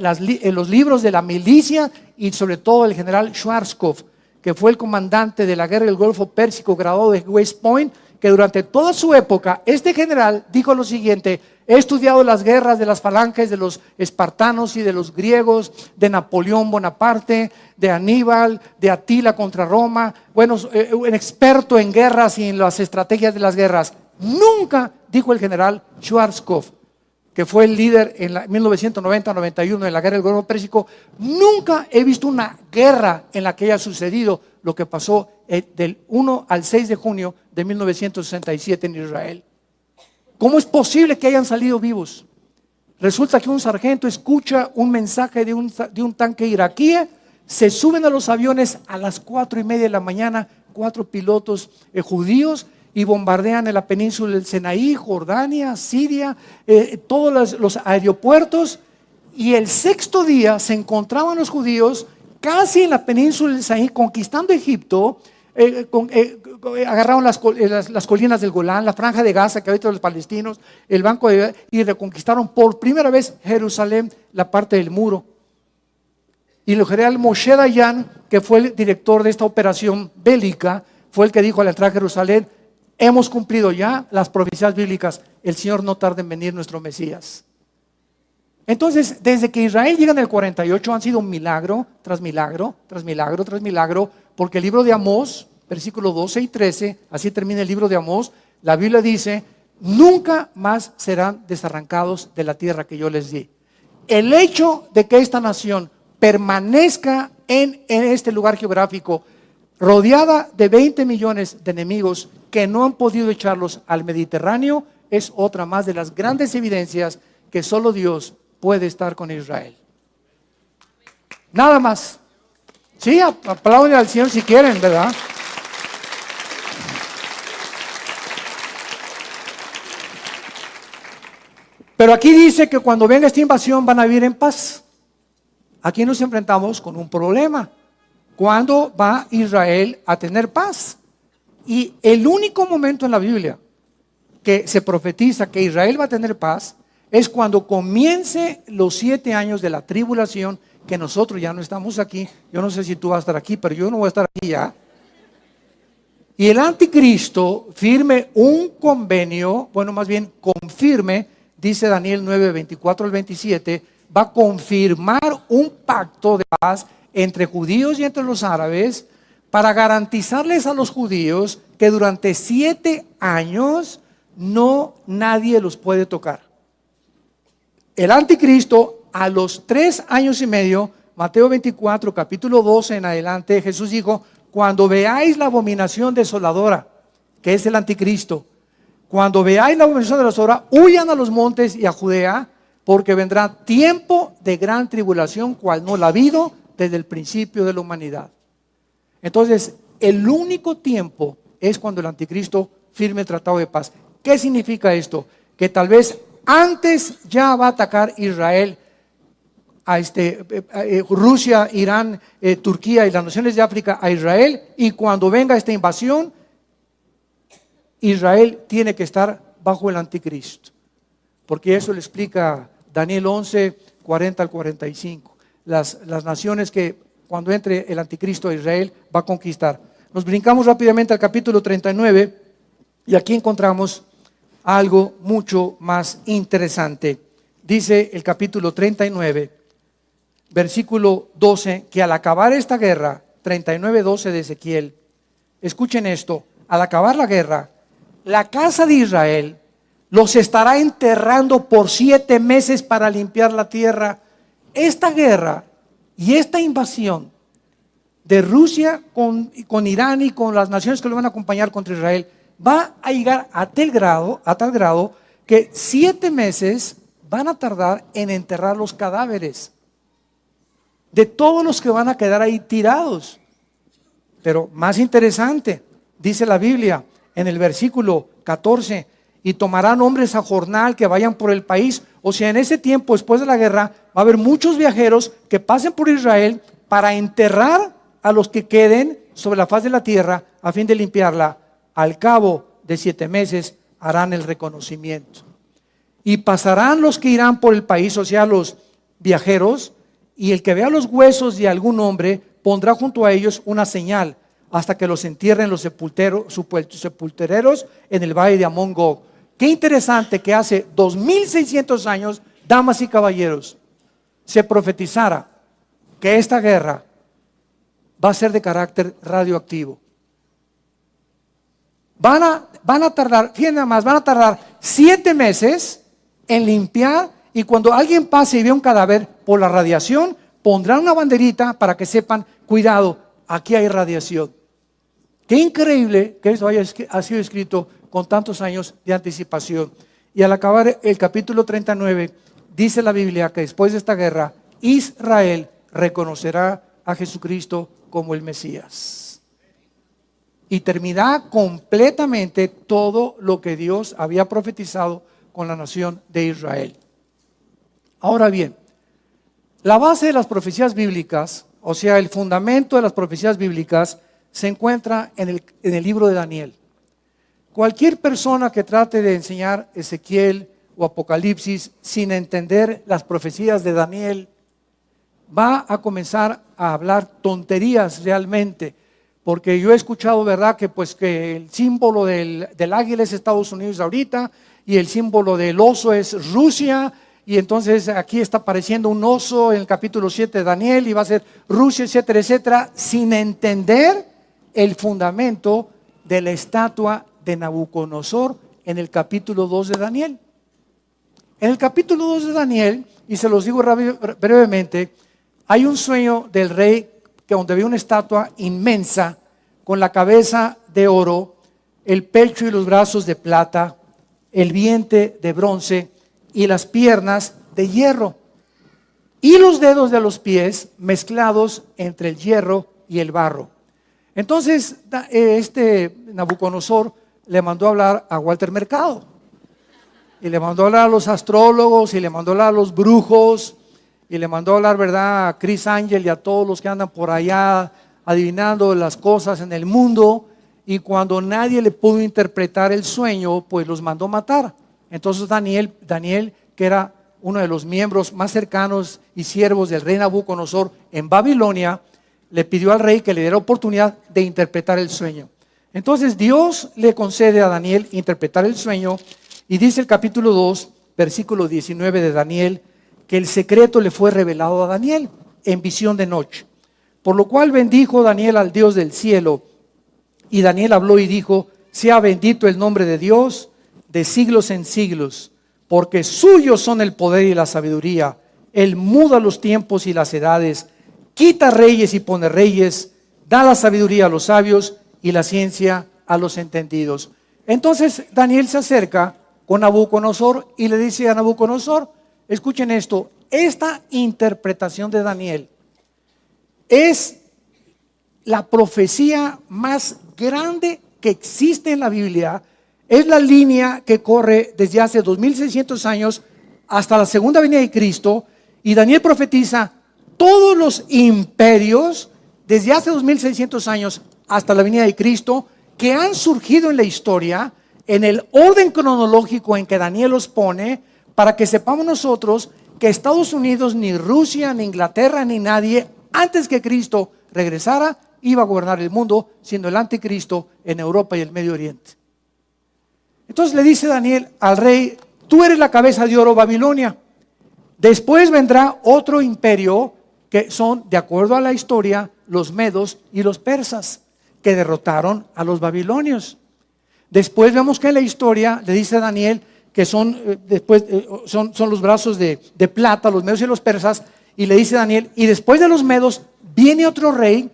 los libros de la milicia y sobre todo el general Schwarzkopf, que fue el comandante de la guerra del Golfo Pérsico graduado de West Point, que durante toda su época, este general dijo lo siguiente, He estudiado las guerras de las falanges de los espartanos y de los griegos, de Napoleón Bonaparte, de Aníbal, de Atila contra Roma. Bueno, eh, un experto en guerras y en las estrategias de las guerras. Nunca, dijo el general Schwarzkopf, que fue el líder en 1990-91 en la guerra del Golfo Pérsico, nunca he visto una guerra en la que haya sucedido lo que pasó eh, del 1 al 6 de junio de 1967 en Israel. ¿Cómo es posible que hayan salido vivos? Resulta que un sargento escucha un mensaje de un, tanque iraquí, se suben a los aviones a las cuatro y media de la mañana, cuatro pilotos eh, judíos, y bombardean en la península del Sinaí, Jordania, Siria, eh, todos los, aeropuertos. Y el sexto día se encontraban los judíos casi en la península del Sinaí, conquistando Egipto, eh, eh, agarraron las, colinas del Golán, la franja de Gaza que habita los palestinos, el banco de, y reconquistaron por primera vez Jerusalén, la parte del muro. Y el general Moshe Dayan, que fue el director de esta operación bélica, fue el que dijo al entrar a Jerusalén, hemos cumplido ya las profecías bíblicas, el Señor no tarda en venir nuestro Mesías. Entonces, desde que Israel llega en el 48 han sido milagro tras milagro, tras milagro, tras milagro, porque el libro de Amós, versículos 12 y 13, así termina el libro de Amós, la Biblia dice, nunca más serán desarrancados de la tierra que yo les di. El hecho de que esta nación permanezca en, en este lugar geográfico, rodeada de 20 millones de enemigos que no han podido echarlos al Mediterráneo, es otra más de las grandes evidencias que solo Dios puede estar con Israel. Nada más. Sí, aplauden al Señor si quieren, ¿verdad? Pero aquí dice que cuando venga esta invasión van a vivir en paz. Aquí nos enfrentamos con un problema. ¿Cuándo va Israel a tener paz? Y el único momento en la Biblia que se profetiza que Israel va a tener paz es cuando comience los siete años de la tribulación que nosotros ya no estamos aquí. Yo no sé si tú vas a estar aquí, pero yo no voy a estar aquí ya. Y el anticristo firme un convenio, bueno, más bien confirme, dice Daniel 9, 24 al 27, va a confirmar un pacto de paz entre judíos y entre los árabes para garantizarles a los judíos que durante siete años no nadie los puede tocar. El anticristo a los tres años y medio, Mateo 24, capítulo 12 en adelante, Jesús dijo, cuando veáis la abominación desoladora, que es el anticristo, cuando veáis la abominación desoladora, huyan a los montes y a Judea, porque vendrá tiempo de gran tribulación, cual no la ha habido desde el principio de la humanidad. Entonces, el único tiempo es cuando el anticristo firme el tratado de paz. ¿Qué significa esto? Que tal vez antes ya va a atacar Israel a este, eh, eh, Rusia, Irán, eh, Turquía y las naciones de África a Israel. Y cuando venga esta invasión, Israel tiene que estar bajo el anticristo. Porque eso le explica Daniel 11, 40 al 45. Las, las naciones que cuando entre el anticristo a Israel va a conquistar. Nos brincamos rápidamente al capítulo 39 y aquí encontramos algo mucho más interesante. Dice el capítulo 39 versículo 12, que al acabar esta guerra, 39, 12 de Ezequiel, escuchen esto, al acabar la guerra, la casa de Israel los estará enterrando por siete meses para limpiar la tierra. Esta guerra y esta invasión de Rusia con, con Irán y con las naciones que lo van a acompañar contra Israel va a llegar a tal grado, a tal grado que siete meses van a tardar en enterrar los cadáveres de todos los que van a quedar ahí tirados. Pero más interesante, dice la Biblia en el versículo 14, y tomarán hombres a jornal que vayan por el país. O sea, en ese tiempo, después de la guerra, va a haber muchos viajeros que pasen por Israel para enterrar a los que queden sobre la faz de la tierra a fin de limpiarla. Al cabo de siete meses harán el reconocimiento. Y pasarán los que irán por el país, o sea, los viajeros, y el que vea los huesos de algún hombre pondrá junto a ellos una señal hasta que los entierren los sepultereros en el valle de Amon Qué interesante que hace 2600 años, damas y caballeros, se profetizara que esta guerra va a ser de carácter radioactivo. Van a, van a tardar, fíjense nada más, van a tardar siete meses en limpiar y cuando alguien pase y ve un cadáver por la radiación, pondrán una banderita para que sepan, cuidado, aquí hay radiación. Qué increíble que esto haya ha sido escrito con tantos años de anticipación. Y al acabar el capítulo 39, dice la Biblia que después de esta guerra, Israel reconocerá a Jesucristo como el Mesías. Y terminará completamente todo lo que Dios había profetizado con la nación de Israel. Ahora bien, la base de las profecías bíblicas, o sea, el fundamento de las profecías bíblicas, se encuentra en el, en el libro de Daniel. Cualquier persona que trate de enseñar Ezequiel o Apocalipsis sin entender las profecías de Daniel, va a comenzar a hablar tonterías realmente. Porque yo he escuchado, ¿verdad?, que pues que el símbolo del, del águila es Estados Unidos ahorita y el símbolo del oso es Rusia y entonces aquí está apareciendo un oso en el capítulo 7 de Daniel y va a ser Rusia, etcétera, etcétera, sin entender el fundamento de la estatua de Nabucodonosor en el capítulo 2 de Daniel. En el capítulo 2 de Daniel, y se los digo brevemente, hay un sueño del rey que donde ve una estatua inmensa con la cabeza de oro, el pecho y los brazos de plata, el vientre de bronce y las piernas de hierro y los dedos de los pies mezclados entre el hierro y el barro. Entonces, eh, este Nabucodonosor le mandó a hablar a Walter Mercado. Y le mandó a hablar a los astrólogos, y le mandó a hablar a los brujos, y le mandó a hablar, ¿verdad?, a Chris Angel y a todos los que andan por allá adivinando las cosas en el mundo. Y cuando nadie le pudo interpretar el sueño, pues los mandó matar. Entonces Daniel, Daniel, que era uno de los miembros más cercanos y siervos del rey Nabucodonosor en Babilonia, le pidió al rey que le diera oportunidad de interpretar el sueño. Entonces Dios le concede a Daniel interpretar el sueño y dice el capítulo 2, versículo 19 de Daniel, que el secreto le fue revelado a Daniel en visión de noche. Por lo cual bendijo Daniel al Dios del cielo. Y Daniel habló y dijo, sea bendito el nombre de Dios de siglos en siglos, porque suyos son el poder y la sabiduría. Él muda los tiempos y las edades, quita reyes y pone reyes, da la sabiduría a los sabios y la ciencia a los entendidos. Entonces Daniel se acerca con Nabucodonosor y le dice a Nabucodonosor, escuchen esto, esta interpretación de Daniel es la profecía más grande que existe en la Biblia es la línea que corre desde hace 2600 años hasta la segunda venida de Cristo y Daniel profetiza todos los imperios desde hace 2600 años hasta la venida de Cristo que han surgido en la historia en el orden cronológico en que Daniel los pone para que sepamos nosotros que Estados Unidos, ni Rusia, ni Inglaterra, ni nadie antes que Cristo regresara iba a gobernar el mundo siendo el anticristo en Europa y el Medio Oriente. Entonces le dice Daniel al rey, tú eres la cabeza de oro Babilonia. Después vendrá otro imperio que son, de acuerdo a la historia, los medos y los persas, que derrotaron a los babilonios. Después vemos que en la historia le dice a Daniel que son, eh, después, eh, son, son, los brazos de, de plata, los medos y los persas, y le dice Daniel, y después de los medos viene otro rey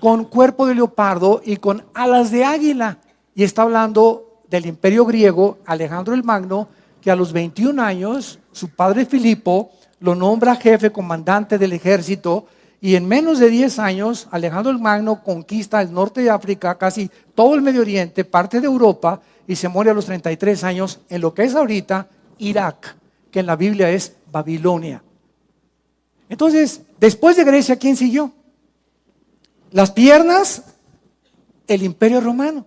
con cuerpo de leopardo y con alas de águila. Y está hablando del imperio griego, Alejandro el Magno, que a los 21 años, su padre Filipo lo nombra jefe comandante del ejército y en menos de 10 años Alejandro el Magno conquista el norte de África, casi todo el Medio Oriente, parte de Europa y se muere a los 33 años en lo que es ahorita Irak, que en la Biblia es Babilonia. Entonces, después de Grecia, ¿quién siguió? Las piernas, el imperio romano.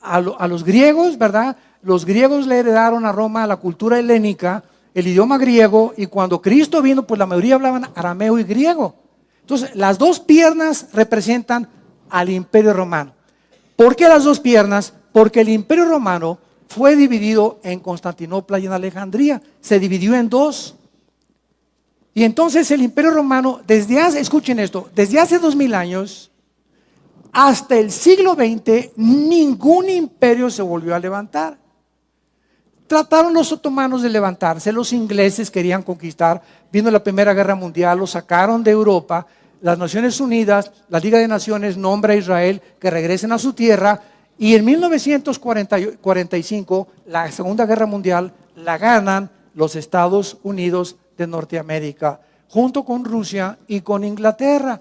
A, a los griegos, ¿verdad? Los griegos le heredaron a Roma la cultura helénica, el idioma griego, y cuando Cristo vino, pues la mayoría hablaban arameo y griego. Entonces, las dos piernas representan al imperio romano. ¿Por qué las dos piernas? Porque el imperio romano fue dividido en Constantinopla y en Alejandría. Se dividió en dos. Y entonces el imperio romano, desde hace, escuchen esto, desde hace dos mil años hasta el siglo XX, ningún imperio se volvió a levantar. Trataron los otomanos de levantarse, los ingleses querían conquistar, vino la Primera Guerra Mundial, los sacaron de Europa, las Naciones Unidas, la Liga de Naciones nombra a Israel que regresen a su tierra y en 1945 la Segunda Guerra Mundial la ganan los Estados Unidos de Norteamérica, junto con Rusia y con Inglaterra.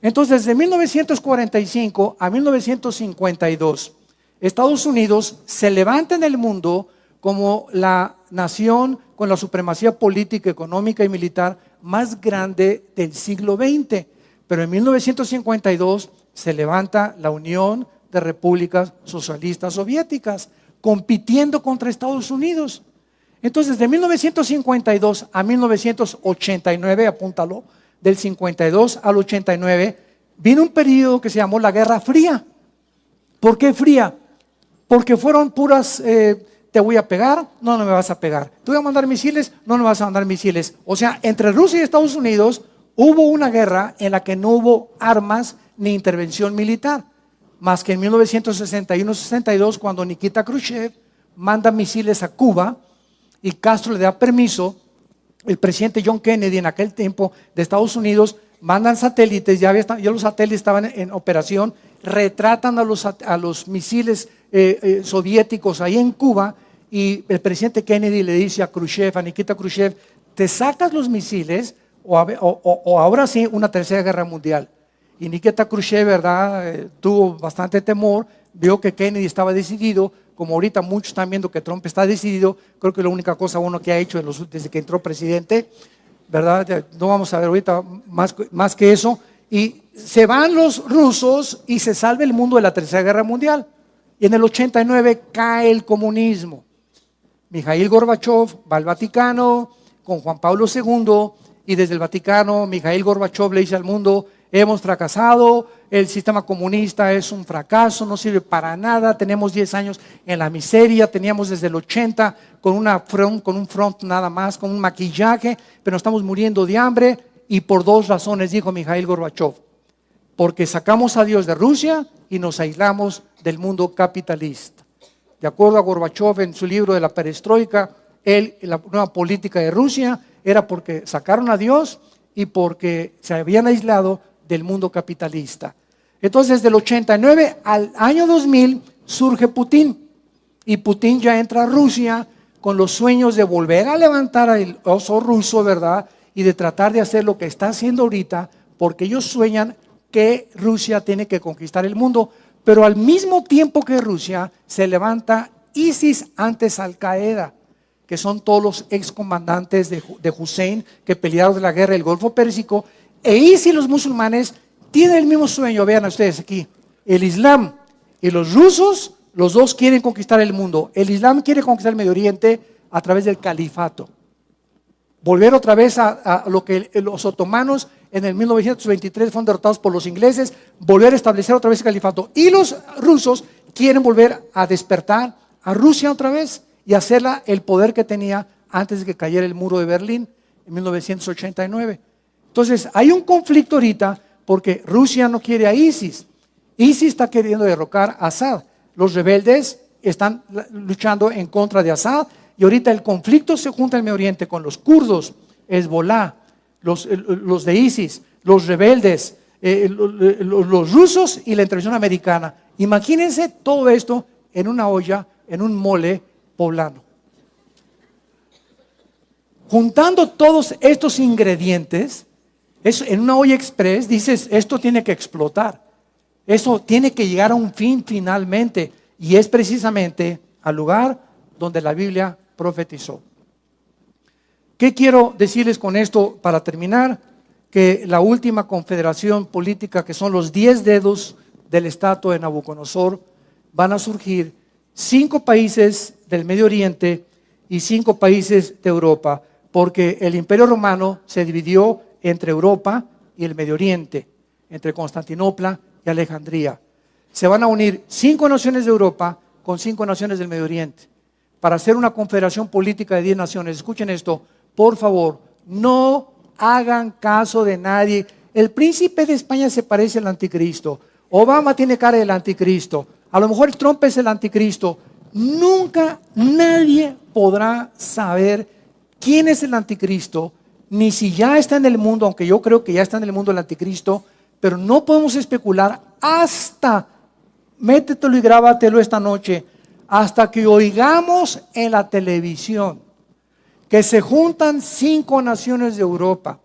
Entonces, desde 1945 a 1952, Estados Unidos se levanta en el mundo como la nación con la supremacía política, económica y militar más grande del siglo XX. Pero en 1952 se levanta la Unión de Repúblicas Socialistas Soviéticas, compitiendo contra Estados Unidos. Entonces, de 1952 a 1989, apúntalo, del 52 al 89, vino un periodo que se llamó la Guerra Fría. ¿Por qué fría? Porque fueron puras... Eh, te voy a pegar, no, no me vas a pegar. Te voy a mandar misiles, no, no vas a mandar misiles. O sea, entre Rusia y Estados Unidos hubo una guerra en la que no hubo armas ni intervención militar, más que en 1961-62 cuando Nikita Khrushchev manda misiles a Cuba y Castro le da permiso, el presidente John Kennedy en aquel tiempo de Estados Unidos mandan satélites, ya, había, ya los satélites estaban en operación, retratan a los, a los misiles eh, eh, soviéticos ahí en Cuba y el presidente Kennedy le dice a Khrushchev, a Nikita Khrushchev, te sacas los misiles o, ahora sí una tercera guerra mundial. Y Nikita Khrushchev, ¿verdad? Eh, tuvo bastante temor, vio que Kennedy estaba decidido, como ahorita muchos están viendo que Trump está decidido, creo que la única cosa uno que ha hecho desde que entró presidente, ¿verdad? No vamos a ver ahorita más, más que eso. Y se van los rusos y se salva el mundo de la Tercera Guerra Mundial. Y en el 89 cae el comunismo. Mijail Gorbachev va al Vaticano con Juan Pablo II y desde el Vaticano Mijail Gorbachev le dice al mundo, hemos fracasado, el sistema comunista es un fracaso, no sirve para nada, tenemos 10 años en la miseria, teníamos desde el 80 con, una front, con un front nada más, con un maquillaje, pero estamos muriendo de hambre y por dos razones, dijo Mijail Gorbachev, porque sacamos a Dios de Rusia y nos aislamos del mundo capitalista. De acuerdo a Gorbachev en su libro de la perestroika, él, la nueva política de Rusia era porque sacaron a Dios y porque se habían aislado del mundo capitalista. Entonces, del 89 al año 2000 surge Putin y Putin ya entra a Rusia con los sueños de volver a levantar al oso ruso, ¿verdad? Y de tratar de hacer lo que está haciendo ahorita, porque ellos sueñan que Rusia tiene que conquistar el mundo. Pero al mismo tiempo que Rusia se levanta ISIS antes Al Qaeda, que son todos los excomandantes de, de Hussein que pelearon de la guerra del Golfo Pérsico, e ISIS los musulmanes tienen el mismo sueño, vean ustedes aquí, el Islam y los rusos, los dos quieren conquistar el mundo. El Islam quiere conquistar el Medio Oriente a través del califato. Volver otra vez a lo que los otomanos en el 1923 fueron derrotados por los ingleses, volver a establecer otra vez el califato. Y los rusos quieren volver a despertar a Rusia otra vez y hacerla el poder que tenía antes de que cayera el muro de Berlín en 1989. Entonces, hay un conflicto ahorita porque Rusia no quiere a ISIS. ISIS está queriendo derrocar a Assad. Los rebeldes están luchando en contra de Assad y ahorita el conflicto se junta en el Medio Oriente con los kurdos, Hezbollah, los, los de ISIS, los rebeldes, eh, los, los rusos y la intervención americana. Imagínense todo esto en una olla, en un mole poblano. Juntando todos estos ingredientes, en una olla express dices, esto tiene que explotar. Eso tiene que llegar a un fin finalmente. Y es precisamente al lugar donde la Biblia profetizó. ¿Qué quiero decirles con esto para terminar? Que la última confederación política, que son los diez dedos del estatua de Nabucodonosor, van a surgir cinco países del Medio Oriente y cinco países de Europa, porque el imperio romano se dividió entre Europa y el Medio Oriente, entre Constantinopla y Alejandría. Se van a unir cinco naciones de Europa con cinco naciones del Medio Oriente para hacer una confederación política de diez naciones. Escuchen esto, por favor, no hagan caso de nadie. El príncipe de España se parece al anticristo. Obama tiene cara del anticristo. A lo mejor Trump es el anticristo. Nunca nadie podrá saber quién es el anticristo, ni si ya está en el mundo, aunque yo creo que ya está en el mundo el anticristo, pero no podemos especular hasta, métetelo y grábatelo esta noche, hasta que oigamos en la televisión que se juntan cinco naciones de Europa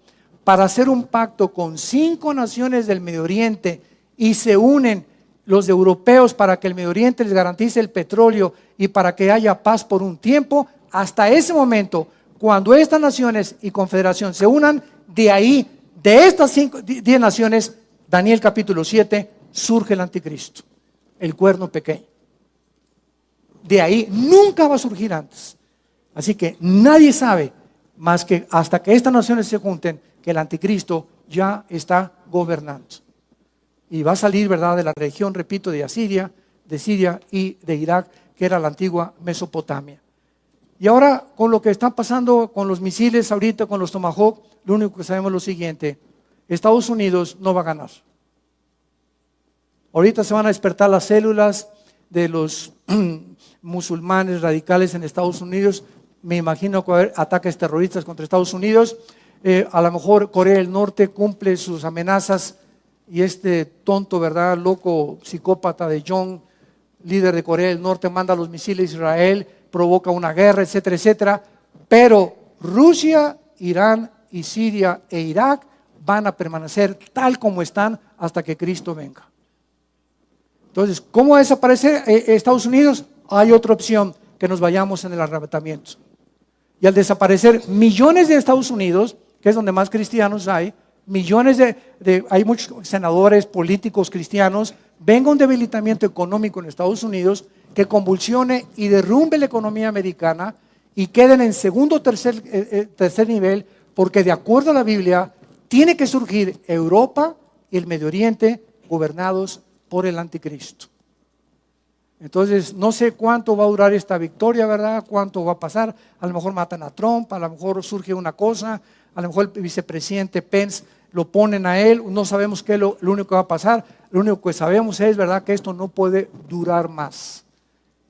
para hacer un pacto con cinco naciones del Medio Oriente y se unen los europeos para que el Medio Oriente les garantice el petróleo y para que haya paz por un tiempo, hasta ese momento, cuando estas naciones y confederación se unan, de ahí, de estas cinco, diez naciones, Daniel capítulo 7, surge el anticristo, el cuerno pequeño. De ahí nunca va a surgir antes. Así que nadie sabe más que hasta que estas naciones se junten que el anticristo ya está gobernando y va a salir, ¿verdad?, de la región, repito, de Asiria, de Siria y de Irak, que era la antigua Mesopotamia. Y ahora, con lo que está pasando con los misiles ahorita, con los Tomahawk, lo único que sabemos es lo siguiente, Estados Unidos no va a ganar. Ahorita se van a despertar las células de los musulmanes radicales en Estados Unidos. Me imagino que va a haber ataques terroristas contra Estados Unidos. Eh, a lo mejor Corea del Norte cumple sus amenazas y este tonto, ¿verdad? Loco psicópata de John, líder de Corea del Norte, manda los misiles a Israel, provoca una guerra, etcétera, etcétera. Pero Rusia, Irán y Siria e Irak van a permanecer tal como están hasta que Cristo venga. Entonces, ¿cómo desaparece eh, Estados Unidos? Hay otra opción, que nos vayamos en el arrebatamiento. Y al desaparecer millones de Estados Unidos, que es donde más cristianos hay, millones de, hay muchos senadores, políticos cristianos, venga un debilitamiento económico en Estados Unidos que convulsione y derrumbe la economía americana y queden en segundo o tercer, eh, eh, tercer nivel, porque de acuerdo a la Biblia, tiene que surgir Europa y el Medio Oriente gobernados por el anticristo. Entonces, no sé cuánto va a durar esta victoria, ¿verdad? Cuánto va a pasar. A lo mejor matan a Trump, a lo mejor surge una cosa, a lo mejor el vicepresidente Pence lo ponen a él, no sabemos qué es lo, único que va a pasar, lo único que sabemos es, ¿verdad?, que esto no puede durar más.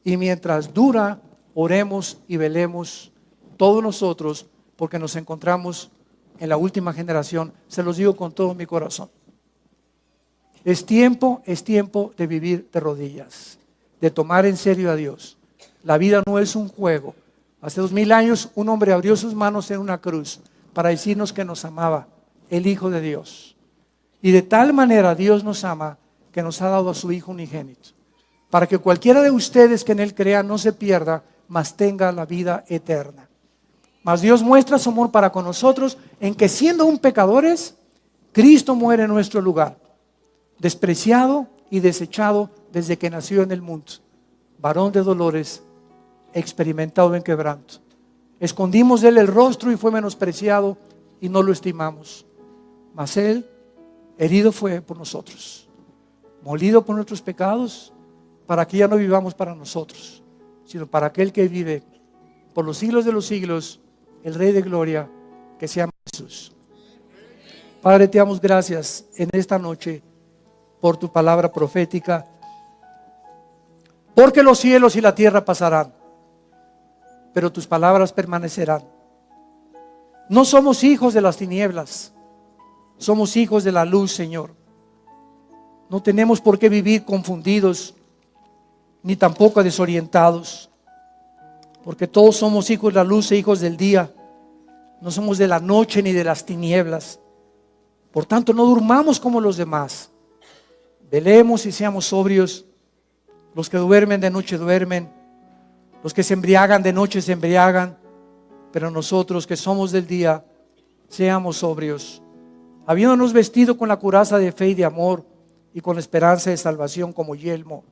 Y mientras dura, oremos y velemos todos nosotros, porque nos encontramos en la última generación, se los digo con todo mi corazón. Es tiempo, es tiempo de vivir de rodillas, de tomar en serio a Dios. La vida no es un juego. Hace dos mil años un hombre abrió sus manos en una cruz para decirnos que nos amaba el Hijo de Dios. Y de tal manera Dios nos ama que nos ha dado a su Hijo unigénito, para que cualquiera de ustedes que en Él crea no se pierda, mas tenga la vida eterna. Mas Dios muestra su amor para con nosotros en que siendo un pecadores, Cristo muere en nuestro lugar, despreciado y desechado desde que nació en el mundo, varón de dolores, experimentado en quebranto. Escondimos de él el rostro y fue menospreciado y no lo estimamos. Mas Él herido fue por nosotros, molido por nuestros pecados, para que ya no vivamos para nosotros, sino para aquel que vive por los siglos de los siglos, el Rey de Gloria, que se llama Jesús. Padre, te damos gracias en esta noche por tu palabra profética, Porque los cielos y la tierra pasarán, pero tus palabras permanecerán. No somos hijos de las tinieblas, somos hijos de la luz, Señor. No tenemos por qué vivir confundidos, ni tampoco desorientados, porque todos somos hijos de la luz e hijos del día. No somos de la noche ni de las tinieblas. Por tanto, no durmamos como los demás. Velemos y seamos sobrios. Los que duermen de noche duermen. Los que se embriagan de noche se embriagan. Pero nosotros que somos del día, seamos sobrios. Habiéndonos vestido con la curaza de fe y de amor y con la esperanza de salvación como yelmo.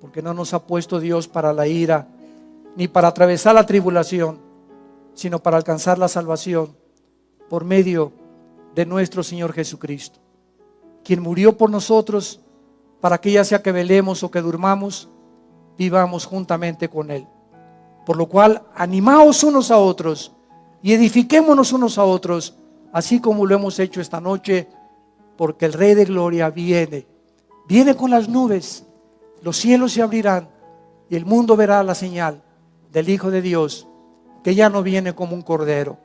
Porque no nos ha puesto Dios para la ira, ni para atravesar la tribulación, sino para alcanzar la salvación por medio de nuestro Señor Jesucristo, quien murió por nosotros para que ya sea que velemos o que durmamos, vivamos juntamente con Él. Por lo cual, animaos unos a otros y edifiquémonos unos a otros, así como lo hemos hecho esta noche, porque el Rey de Gloria viene. Viene con las nubes, los cielos se abrirán y el mundo verá la señal del Hijo de Dios, que ya no viene como un cordero,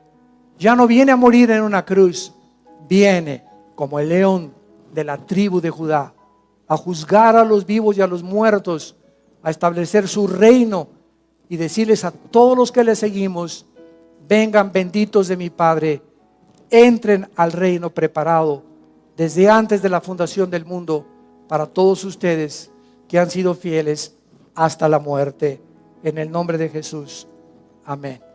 ya no viene a morir en una cruz, viene como el león de la tribu de Judá a juzgar a los vivos y a los muertos, a establecer su reino y decirles a todos los que le seguimos, vengan benditos de mi Padre, entren al reino preparado desde antes de la fundación del mundo para todos ustedes que han sido fieles hasta la muerte. En el nombre de Jesús. Amén.